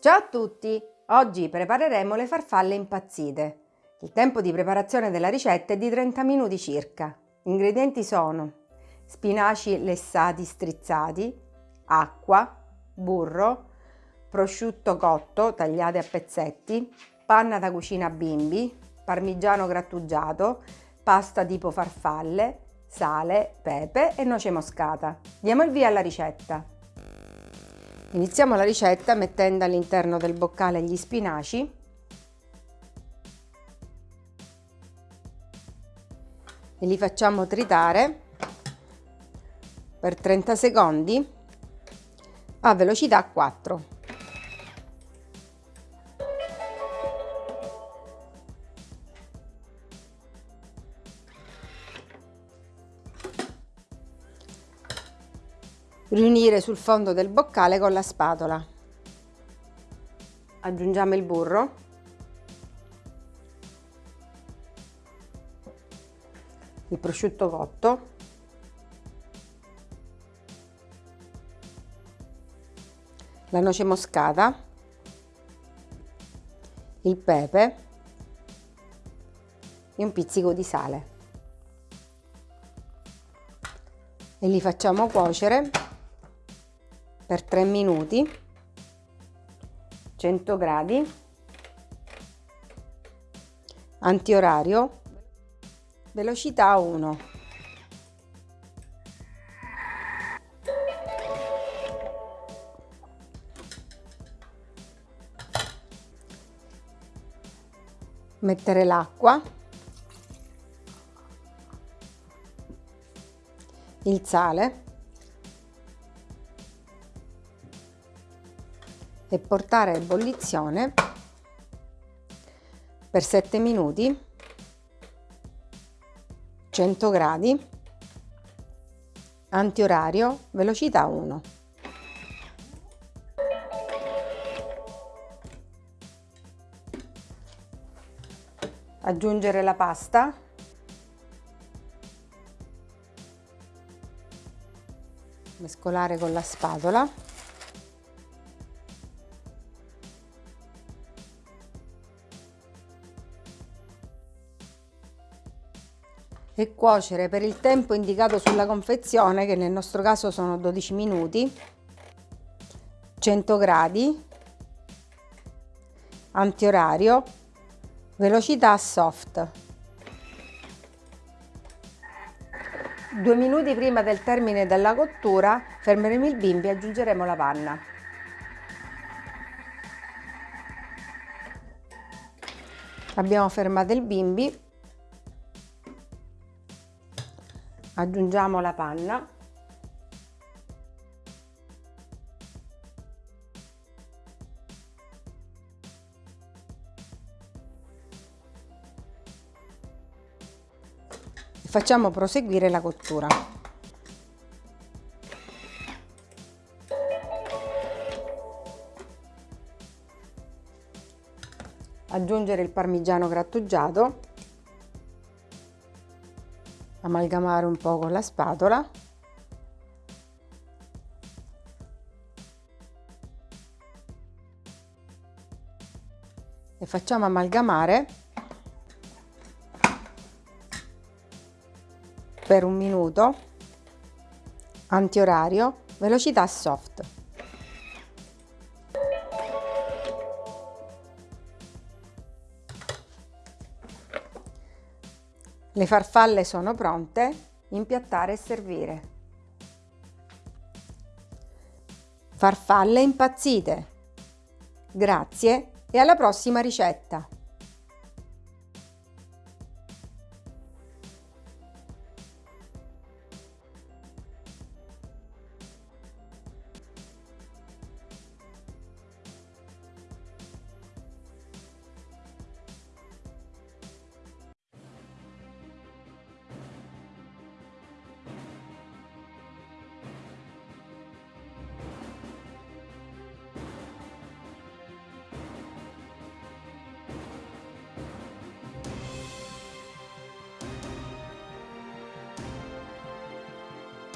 Ciao a tutti! Oggi prepareremo le farfalle impazzite. Il tempo di preparazione della ricetta è di 30 minuti circa. Gli ingredienti sono spinaci lessati strizzati, acqua, burro, prosciutto cotto tagliate a pezzetti, panna da cucina bimbi, parmigiano grattugiato, pasta tipo farfalle, sale, pepe e noce moscata. Diamo il via alla ricetta. Iniziamo la ricetta mettendo all'interno del boccale gli spinaci e li facciamo tritare per 30 secondi a velocità 4. Riunire sul fondo del boccale con la spatola. Aggiungiamo il burro. Il prosciutto cotto. La noce moscata. Il pepe e un pizzico di sale. E li facciamo cuocere per 3 minuti 100 gradi antiorario velocità 1 mettere l'acqua il sale e portare a ebollizione per 7 minuti 100 gradi antiorario velocità 1 aggiungere la pasta. Mescolare con la spatola e cuocere per il tempo indicato sulla confezione che nel nostro caso sono 12 minuti 100 gradi antiorario velocità soft. Due minuti prima del termine della cottura fermeremo il bimbi e aggiungeremo la panna. Abbiamo fermato il bimbi aggiungiamo la panna. Facciamo proseguire la cottura. Aggiungere il parmigiano grattugiato amalgamare un po' con la spatola. E facciamo amalgamare per un minuto antiorario velocità soft Le farfalle sono pronte, impiattare e servire. Farfalle impazzite! Grazie e alla prossima ricetta!